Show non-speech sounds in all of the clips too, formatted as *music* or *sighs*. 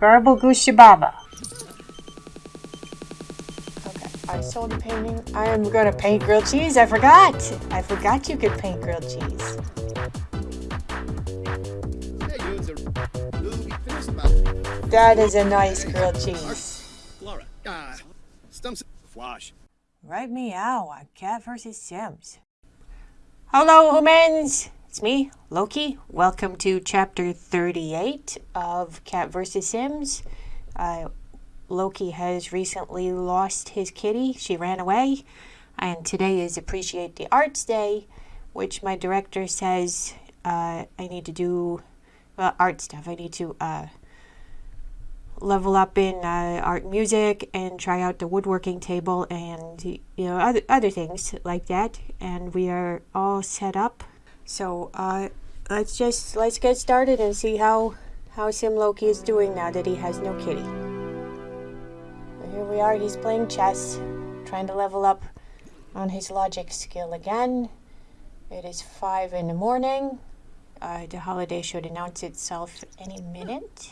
Garble Gushababa. Okay, I sold a painting. I am gonna paint grilled cheese. I forgot. I forgot you could paint grilled cheese. That is a nice grilled cheese. Flora. Ah. Stumps. Flash. Right meow on Cat vs. Sims. Hello, humans! It's me, Loki. Welcome to chapter 38 of Cat vs. Sims. Uh, Loki has recently lost his kitty. She ran away. And today is Appreciate the Arts Day, which my director says uh, I need to do well, art stuff. I need to uh, level up in uh, art music and try out the woodworking table and you know other, other things like that and we are all set up so uh, let's just let's get started and see how how Sim Loki is doing now that he has no kitty here we are he's playing chess trying to level up on his logic skill again it is five in the morning uh, the holiday should announce itself any minute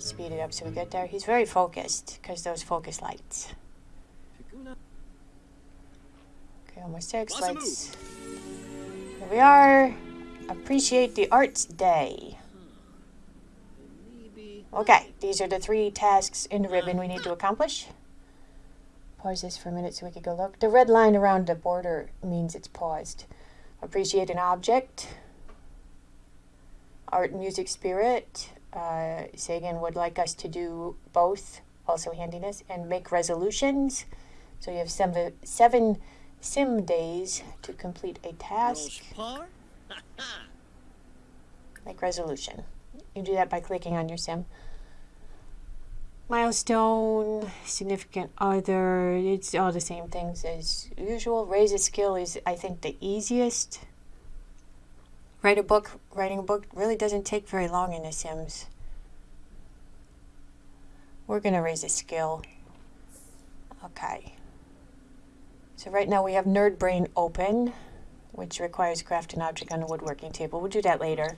speed it up so we get there. He's very focused because those focus lights. Okay, almost six. Let's. Here we are. Appreciate the Arts Day. Okay, these are the three tasks in the ribbon we need to accomplish. Pause this for a minute so we can go look. The red line around the border means it's paused. Appreciate an object. Art and music spirit uh, Sagan would like us to do both, also handiness, and make resolutions. So you have seven, seven sim days to complete a task. make *laughs* resolution. You do that by clicking on your sim. Milestone, significant other, it's all the same things as usual. Raise a skill is, I think, the easiest write a book writing a book really doesn't take very long in the sims we're going to raise a skill okay so right now we have nerd brain open which requires craft an object on a woodworking table. We'll do that later.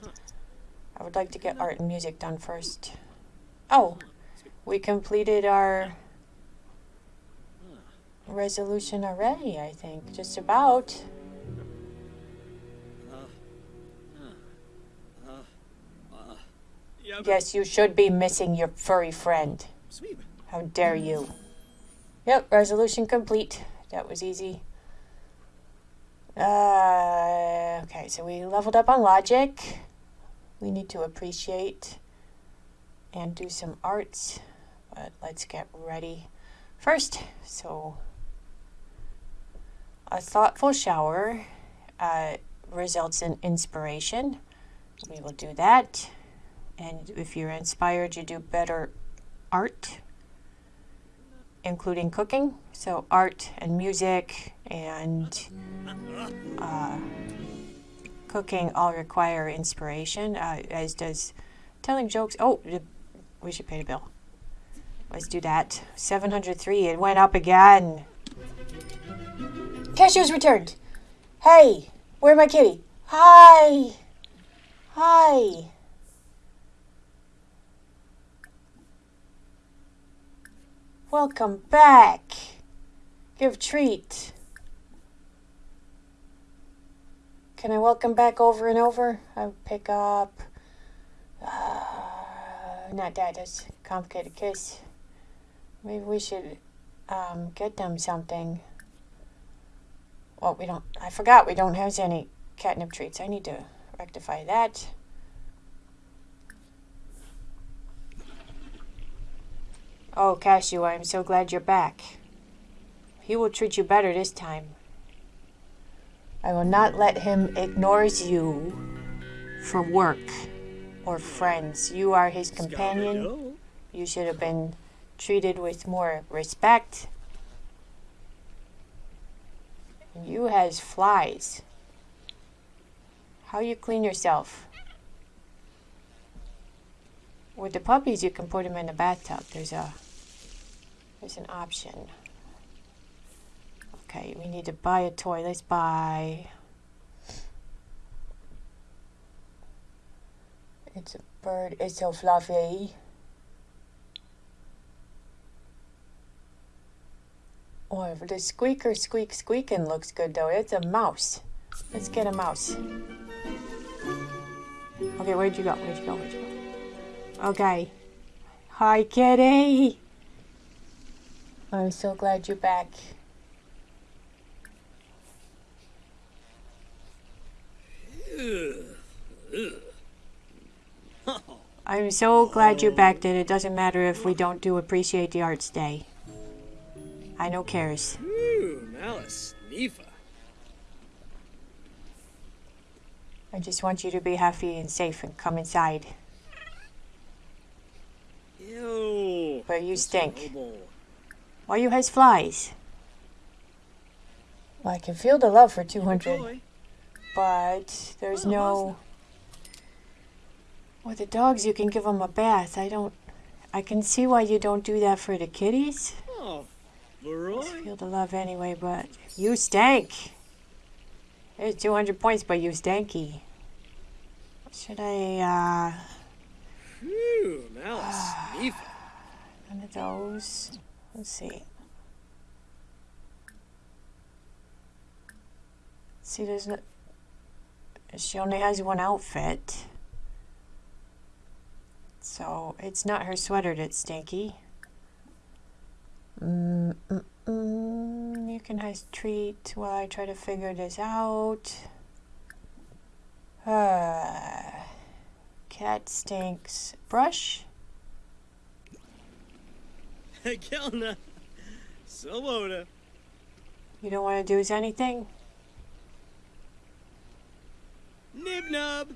I would like to get art and music done first. Oh we completed our resolution already I think. Just about. Yes, you should be missing your furry friend. How dare you? Yep, resolution complete. That was easy. Uh, okay, so we leveled up on logic. We need to appreciate and do some arts. But let's get ready first. So, a thoughtful shower uh, results in inspiration. We will do that. And if you're inspired, you do better art, including cooking. So art and music and uh, cooking all require inspiration, uh, as does telling jokes. Oh, we should pay the bill. Let's do that. 703, it went up again. Cashew's returned. Hey, where's my kitty? Hi. Hi. Welcome back. Give treat. Can I welcome back over and over? I pick up. Uh, not that. That's complicated case. Maybe we should um, get them something. Well, we don't. I forgot we don't have any catnip treats. I need to rectify that. Oh, Cashew, I am so glad you're back. He will treat you better this time. I will not let him ignore you for work or friends. You are his companion. You should have been treated with more respect. You has flies. How you clean yourself? With the puppies, you can put them in the bathtub. There's a there's an option. Okay, we need to buy a toy. Let's buy It's a bird. It's so fluffy. Oh, the squeaker squeak squeaking looks good though. It's a mouse. Let's get a mouse. Okay, where'd you go? Where'd you go? Where'd you go? Okay. Hi, kitty. I'm so glad you're back. I'm so glad you're back that it doesn't matter if we don't do Appreciate the Arts Day. I no cares. Ooh, Malice. Nifa. I just want you to be happy and safe and come inside. Ew. But you stink. Why you has flies? Well, I can feel the love for 200, Joy. but there's no... With the dogs, you can give them a bath. I don't... I can see why you don't do that for the kitties. Oh, Feel the love anyway, but you stank. There's 200 points, but you stanky. Should I, uh... Ooh, Malice. One of those. Let's see. See, there's no. She only has one outfit. So it's not her sweater that's stinky. Mm, mm. You can have treat while I try to figure this out. *sighs* Uh, cat stinks. Brush? *laughs* Kelna. Swoboda. You don't want to do anything? Nibnub.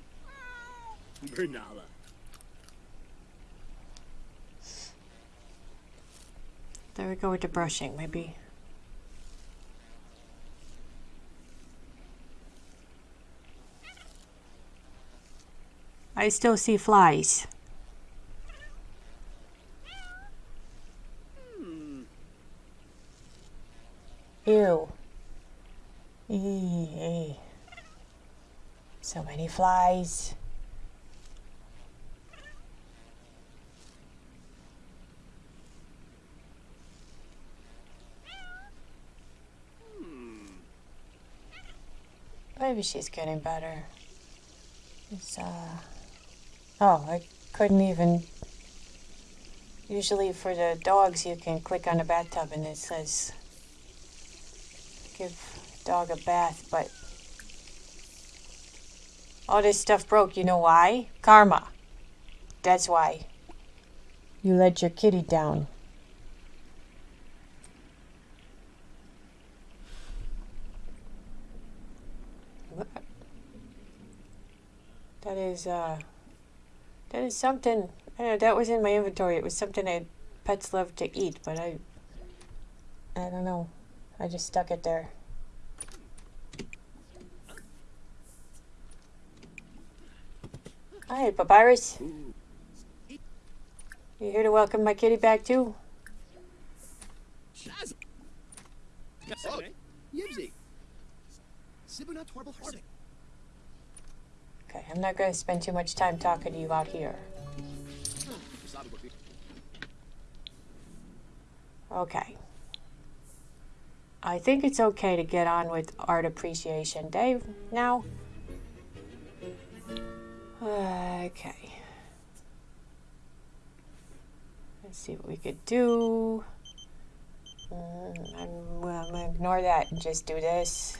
Bernala. There we go with the brushing, maybe. I still see flies. Ew. Eee. So many flies. Maybe she's getting better. It's, uh. Oh, I couldn't even. Usually for the dogs, you can click on the bathtub and it says give dog a bath, but all this stuff broke. You know why? Karma. That's why. You let your kitty down. That is uh that is something I know, that was in my inventory. It was something I pets love to eat, but I I don't know. I just stuck it there. Hi, Papyrus. You here to welcome my kitty back too? Oh, Yibsy. Sibunat. Okay, I'm not going to spend too much time talking to you out here. Okay. I think it's okay to get on with Art Appreciation Day now. Okay. Let's see what we could do. Mm, I'm, I'm gonna ignore that and just do this.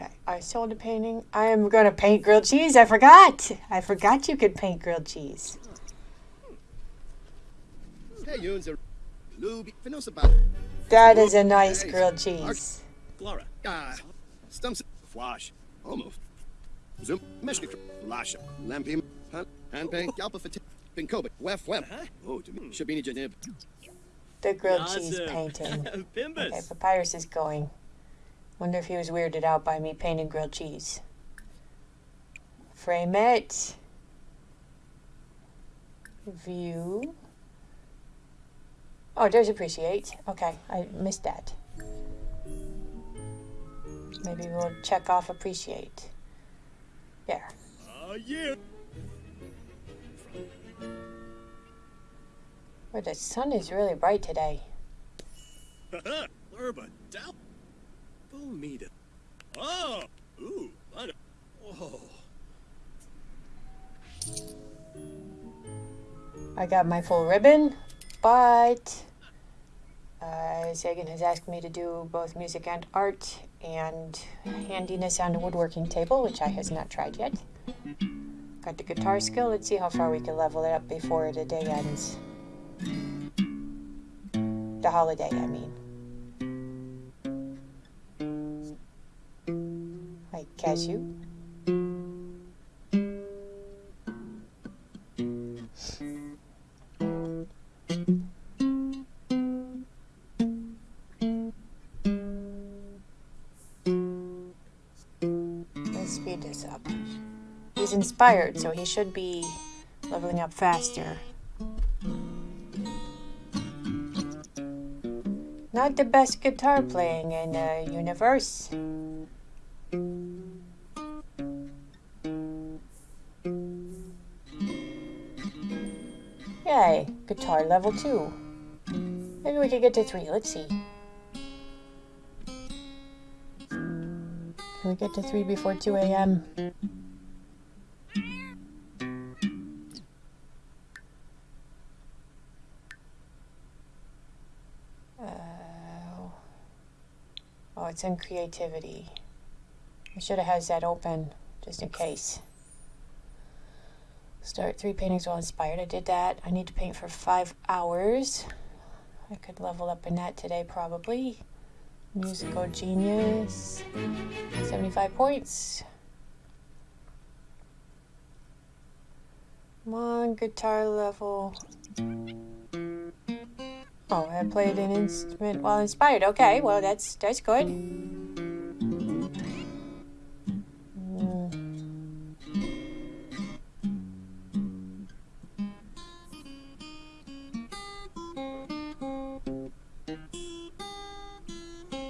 Okay, I sold a painting. I am gonna paint grilled cheese. I forgot. I forgot you could paint grilled cheese. Hey, Yuns are Luby. That is a nice grilled cheese. Flora. Ah. Stumps. Fwash. Almost. Zoom. Meshki. Lasha. Lampim. Han. Hanpay. Galpa Fit. Pinkoba. Wef Web. Oh, to me. Shabini Janib. The grilled cheese painting. *laughs* Okay, Papyrus is going. Wonder if he was weirded out by me painting grilled cheese. Frame it. View. Oh, there's appreciate. Okay, I missed that. Maybe we'll check off appreciate. There. Uh, yeah. Well, the sun is really bright today. *laughs* Haha. Oh. Ooh. I Whoa. I got my full ribbon, but uh, Sagan has asked me to do both music and art and handiness on a woodworking table, which I has not tried yet. Got the guitar skill. Let's see how far we can level it up before the day ends. The holiday, I mean. Like cashew. Let's speed this up. He's inspired, so he should be leveling up faster. Not the best guitar playing in the universe. Guitar level 2. Maybe we could get to 3. Let's see. Can we get to 3 before 2 a.m.? Oh. Oh, it's in creativity. I should have had that open just in case. Start three paintings while inspired. I did that. I need to paint for five hours. I could level up in that today probably. Musical genius. 75 points. Come on, guitar level. Oh, I played an instrument while inspired. Okay, well that's that's good.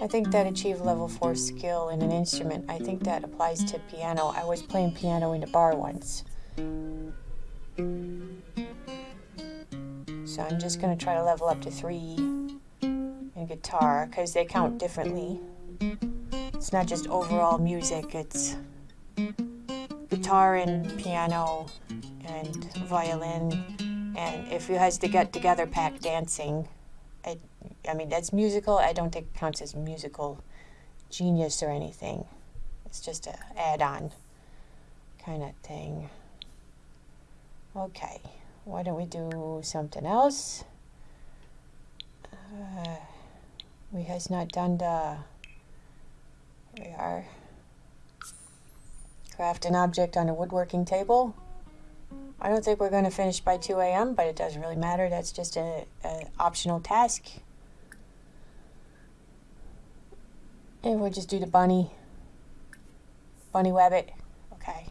Think that achieve level 4 skill in an instrument, I think that applies to piano. I was playing piano in a bar once. So I'm just going to try to level up to 3 in guitar because they count differently. It's not just overall music, it's guitar and piano and violin. And if you has to get together pack dancing, I, I mean, that's musical. I don't think it counts as musical genius or anything. It's just a add-on kind of thing. Okay, why don't we do something else? Uh, we has not done the. Here we are. Craft an object on a woodworking table. I don't think we're going to finish by 2 a.m., but it doesn't really matter. That's just a, a optional task. And we'll just do the bunny. Bunny wabbit. Okay.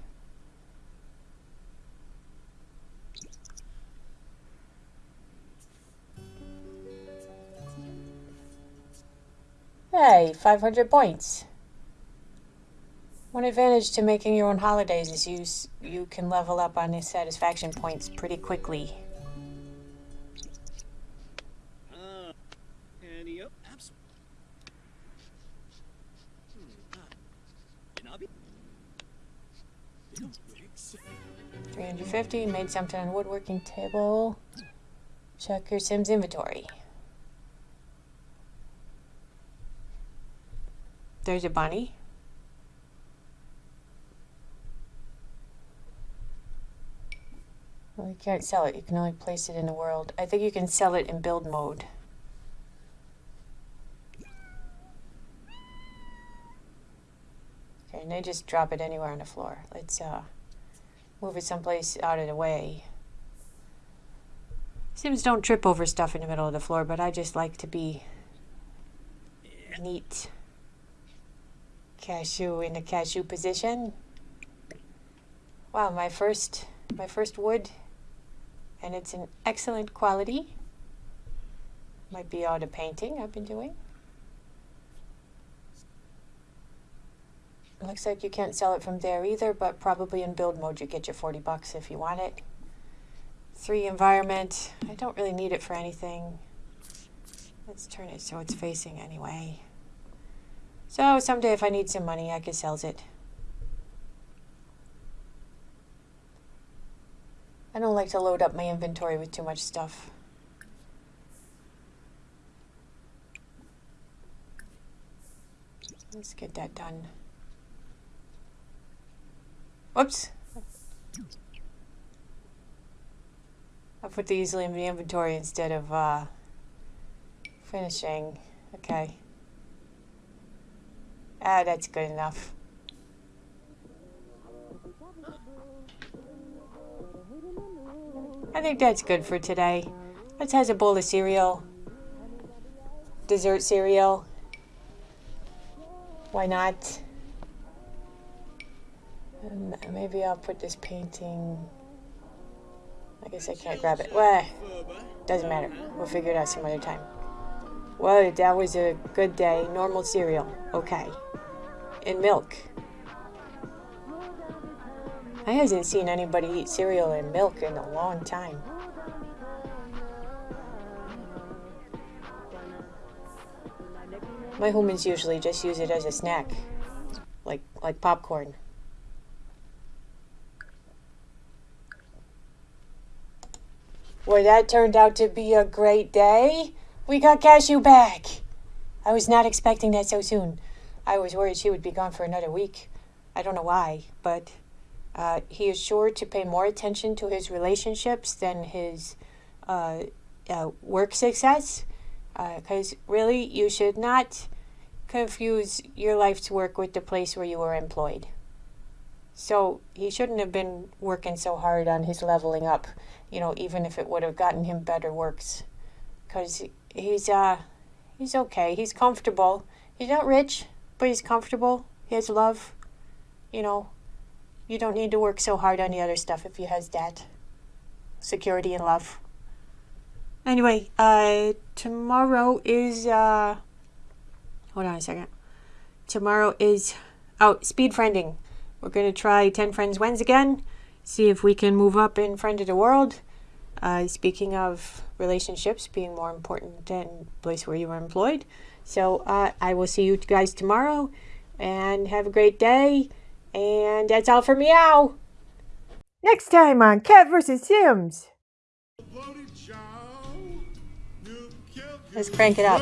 Hey, 500 points. One advantage to making your own holidays is you you can level up on the satisfaction points pretty quickly. Uh, and yep, abs- 350, made something on woodworking table. Check your Sims inventory. There's a bunny. Well, you can't sell it. You can only place it in the world. I think you can sell it in build mode. Okay, and they just drop it anywhere on the floor. Let's uh, move it someplace out of the way. Sims don't trip over stuff in the middle of the floor, but I just like to be neat. Cashew in the cashew position. Wow, my first my first wood and it's an excellent quality. Might be all the painting I've been doing. Looks like you can't sell it from there either, but probably in build mode you get your 40 bucks if you want it. Three environment. I don't really need it for anything. Let's turn it so it's facing anyway. So someday if I need some money, I can sell it. I don't like to load up my inventory with too much stuff. Let's get that done. Whoops. I put these in the inventory instead of uh, finishing. Okay. Ah, that's good enough. I think that's good for today. Let's have a bowl of cereal. Dessert cereal. Why not? Maybe I'll put this painting. I guess I can't grab it. Well, doesn't matter. We'll figure it out some other time. Well, that was a good day. Normal cereal. Okay. And milk. I hasn't seen anybody eat cereal and milk in a long time. My humans usually just use it as a snack, like like popcorn. Well, that turned out to be a great day. We got Cashew back. I was not expecting that so soon. I was worried she would be gone for another week. I don't know why, but uh, he is sure to pay more attention to his relationships than his uh, uh, work success. Because really, you should not confuse your life's work with the place where you were employed. So he shouldn't have been working so hard on his leveling up, you know, even if it would have gotten him better works. Because he's, uh, he's okay. He's comfortable. He's not rich, but he's comfortable. He has love. You know, you don't need to work so hard on the other stuff if he has that. Security and love. Anyway, uh, tomorrow is, uh, hold on a second. Tomorrow is, oh, speed friending. We're going to try 10 Friends Wins again. See if we can move up in Friend of the World. Uh, speaking of relationships being more important than place where you are employed. So uh, I will see you guys tomorrow and have a great day. And that's all for meow. Next time on Cat vs. Sims. Let's crank it up.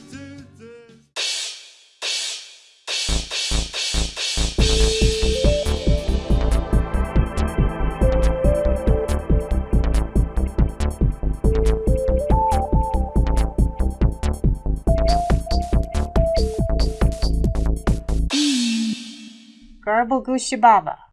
而不姑息爸爸。